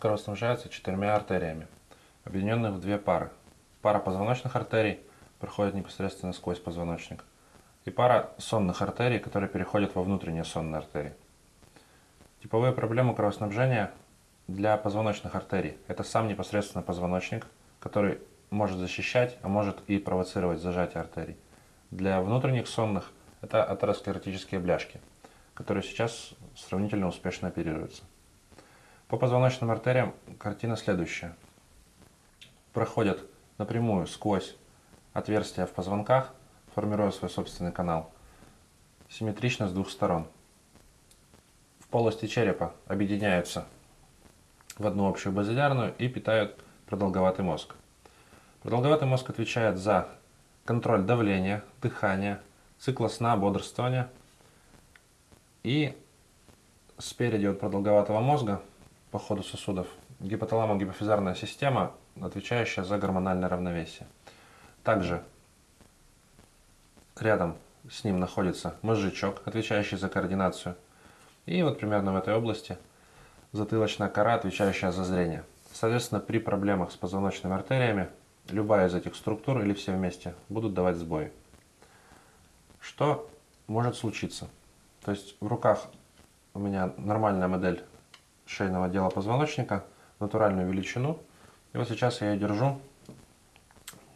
кровоснабжается четырьмя артериями, объединенных в две пары. Пара позвоночных артерий проходит непосредственно сквозь позвоночник, и пара сонных артерий, которые переходят во внутренние сонные артерии. Типовые проблемы кровоснабжения для позвоночных артерий – это сам непосредственно позвоночник, который может защищать, а может и провоцировать зажатие артерий. Для внутренних сонных – это атеросклеротические бляшки, которые сейчас сравнительно успешно оперируются. По позвоночным артериям картина следующая. Проходят напрямую сквозь отверстия в позвонках, формируя свой собственный канал, симметрично с двух сторон. В полости черепа объединяются в одну общую базилярную и питают продолговатый мозг. Продолговатый мозг отвечает за контроль давления, дыхания, цикла сна, бодрствования. И спереди от продолговатого мозга по ходу сосудов гипоталамо-гипофизарная система, отвечающая за гормональное равновесие. Также рядом с ним находится мозжечок, отвечающий за координацию. И вот примерно в этой области затылочная кора, отвечающая за зрение. Соответственно, при проблемах с позвоночными артериями любая из этих структур или все вместе будут давать сбои. Что может случиться? То есть в руках у меня нормальная модель шейного отдела позвоночника, натуральную величину. И вот сейчас я ее держу,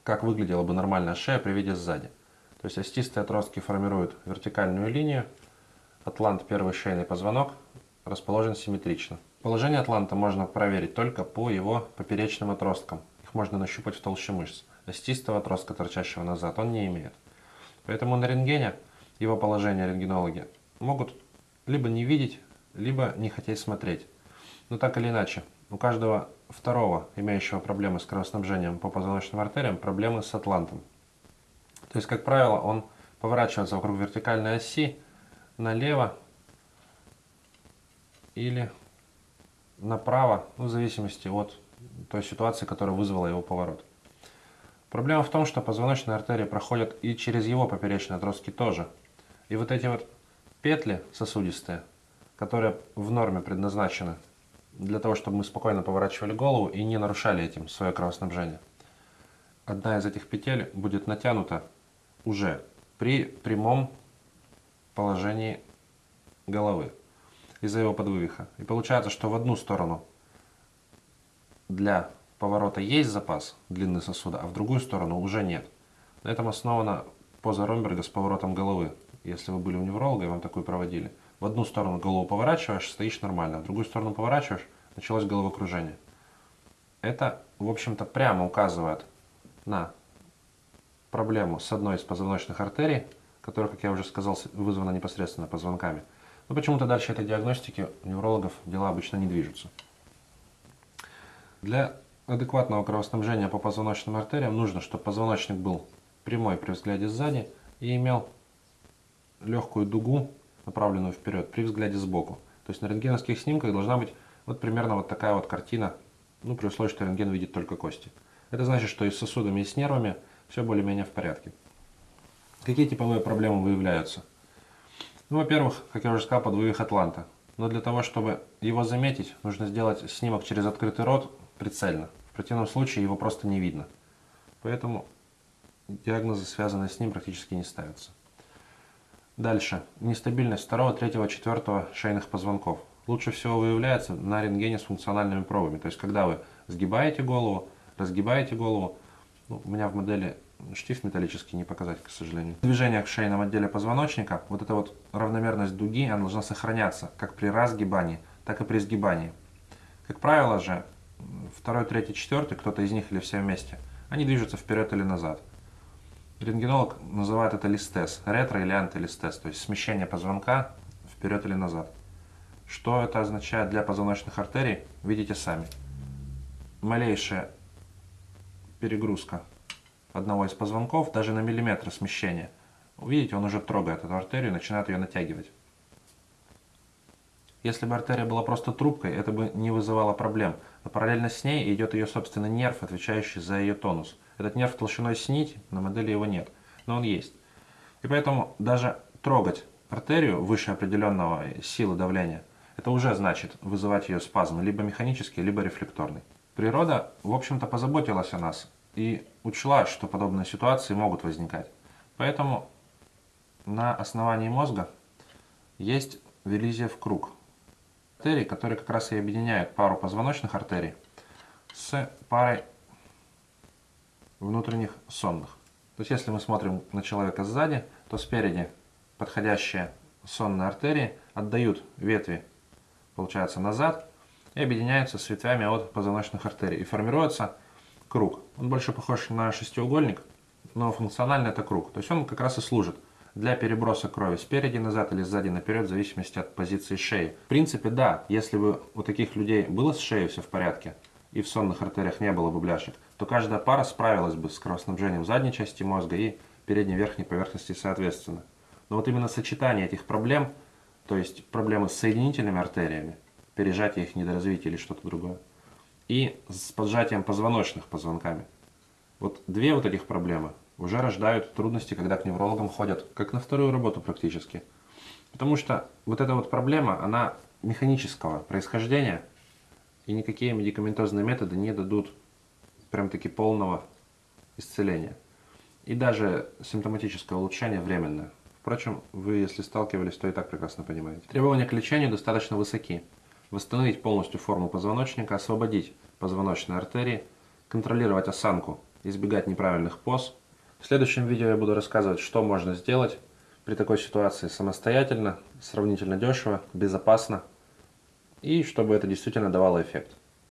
как выглядела бы нормальная шея при виде сзади. То есть остистые отростки формируют вертикальную линию, атлант первый шейный позвонок расположен симметрично. Положение атланта можно проверить только по его поперечным отросткам. Их можно нащупать в толще мышц. Остистого отростка, торчащего назад, он не имеет. Поэтому на рентгене его положение рентгенологи могут либо не видеть, либо не хотеть смотреть. Но так или иначе, у каждого второго, имеющего проблемы с кровоснабжением по позвоночным артериям, проблемы с атлантом. То есть, как правило, он поворачивается вокруг вертикальной оси налево или направо, ну, в зависимости от той ситуации, которая вызвала его поворот. Проблема в том, что позвоночные артерии проходят и через его поперечные отростки тоже. И вот эти вот петли сосудистые, которые в норме предназначены для того, чтобы мы спокойно поворачивали голову и не нарушали этим свое кровоснабжение. Одна из этих петель будет натянута уже при прямом положении головы из-за его подвывиха. И получается, что в одну сторону для поворота есть запас длины сосуда, а в другую сторону уже нет. На этом основана поза Ромберга с поворотом головы. Если вы были у невролога и вам такую проводили – в одну сторону голову поворачиваешь, стоишь нормально, в другую сторону поворачиваешь, началось головокружение. Это, в общем-то, прямо указывает на проблему с одной из позвоночных артерий, которая, как я уже сказал, вызвана непосредственно позвонками. Но почему-то дальше этой диагностики у неврологов дела обычно не движутся. Для адекватного кровоснабжения по позвоночным артериям нужно, чтобы позвоночник был прямой при взгляде сзади и имел легкую дугу направленную вперед при взгляде сбоку. То есть на рентгеновских снимках должна быть вот примерно вот такая вот картина, ну при условии, что рентген видит только кости. Это значит, что и с сосудами, и с нервами все более-менее в порядке. Какие типовые проблемы выявляются? Ну, во-первых, как я уже сказал, подвывих атланта. Но для того, чтобы его заметить, нужно сделать снимок через открытый рот прицельно. В противном случае его просто не видно. Поэтому диагнозы, связанные с ним, практически не ставятся. Дальше. Нестабильность второго, третьего, четвертого шейных позвонков. Лучше всего выявляется на рентгене с функциональными пробами. То есть, когда вы сгибаете голову, разгибаете голову. Ну, у меня в модели штифт металлический не показать, к сожалению. В движениях в шейном отделе позвоночника вот эта вот равномерность дуги, она должна сохраняться как при разгибании, так и при сгибании. Как правило же, второй, третий, четвертый, кто-то из них или все вместе, они движутся вперед или назад. Рентгенолог называет это листез, ретро или антилистез, то есть смещение позвонка вперед или назад. Что это означает для позвоночных артерий, видите сами. Малейшая перегрузка одного из позвонков, даже на миллиметр смещения, видите, он уже трогает эту артерию и начинает ее натягивать. Если бы артерия была просто трубкой, это бы не вызывало проблем. Но параллельно с ней идет ее собственный нерв, отвечающий за ее тонус. Этот нерв толщиной с нить, на модели его нет, но он есть. И поэтому даже трогать артерию выше определенного силы давления, это уже значит вызывать ее спазм, либо механический, либо рефлекторный. Природа, в общем-то, позаботилась о нас и учла, что подобные ситуации могут возникать. Поэтому на основании мозга есть Велизиев круг. Артерии, которые как раз и объединяют пару позвоночных артерий с парой внутренних сонных. То есть если мы смотрим на человека сзади, то спереди подходящие сонные артерии отдают ветви, получается, назад и объединяются с ветвями от позвоночных артерий. И формируется круг. Он больше похож на шестиугольник, но функционально это круг. То есть он как раз и служит для переброса крови спереди назад или сзади наперед, в зависимости от позиции шеи. В принципе, да, если бы у таких людей было с шеей все в порядке, и в сонных артериях не было бы бляшек, то каждая пара справилась бы с кровоснабжением задней части мозга и передней верхней поверхности соответственно. Но вот именно сочетание этих проблем, то есть проблемы с соединительными артериями, пережатие их недоразвитие или что-то другое, и с поджатием позвоночных позвонками. Вот две вот этих проблемы уже рождают трудности, когда к неврологам ходят, как на вторую работу практически. Потому что вот эта вот проблема, она механического происхождения, и никакие медикаментозные методы не дадут прям таки полного исцеления. И даже симптоматическое улучшение временное. Впрочем, вы, если сталкивались, то и так прекрасно понимаете. Требования к лечению достаточно высоки. Восстановить полностью форму позвоночника, освободить позвоночные артерии, контролировать осанку, избегать неправильных поз – в следующем видео я буду рассказывать, что можно сделать при такой ситуации самостоятельно, сравнительно дешево, безопасно и чтобы это действительно давало эффект.